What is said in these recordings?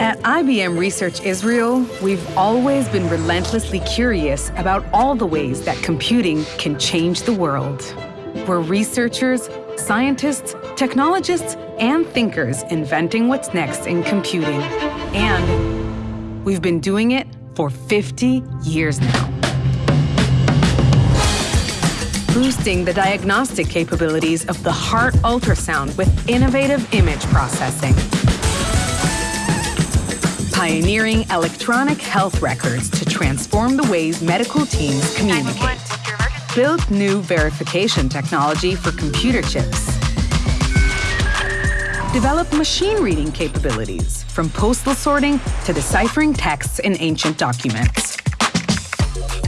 At IBM Research Israel, we've always been relentlessly curious about all the ways that computing can change the world. We're researchers, scientists, technologists, and thinkers inventing what's next in computing. And we've been doing it for 50 years now. Boosting the diagnostic capabilities of the heart ultrasound with innovative image processing. Pioneering electronic health records to transform the ways medical teams communicate. Built new verification technology for computer chips develop machine reading capabilities, from postal sorting to deciphering texts in ancient documents.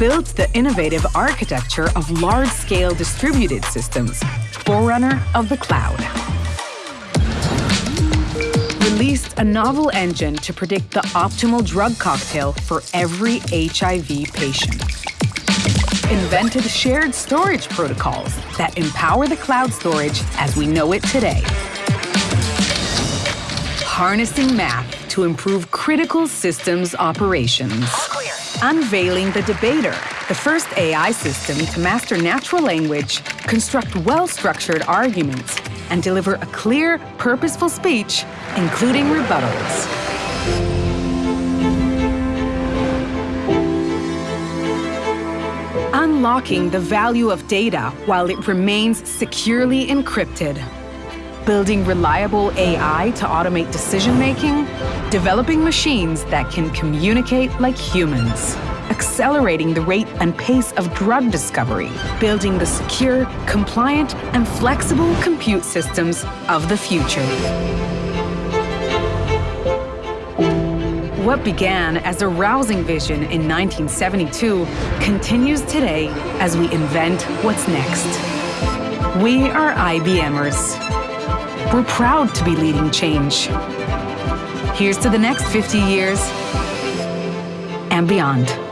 Built the innovative architecture of large-scale distributed systems, forerunner of the cloud. Released a novel engine to predict the optimal drug cocktail for every HIV patient. Invented shared storage protocols that empower the cloud storage as we know it today harnessing math to improve critical systems operations. Unveiling the Debater, the first AI system to master natural language, construct well-structured arguments, and deliver a clear, purposeful speech, including rebuttals. Unlocking the value of data while it remains securely encrypted. Building reliable AI to automate decision-making, developing machines that can communicate like humans, accelerating the rate and pace of drug discovery, building the secure, compliant, and flexible compute systems of the future. What began as a rousing vision in 1972 continues today as we invent what's next. We are IBMers. We're proud to be leading change. Here's to the next 50 years and beyond.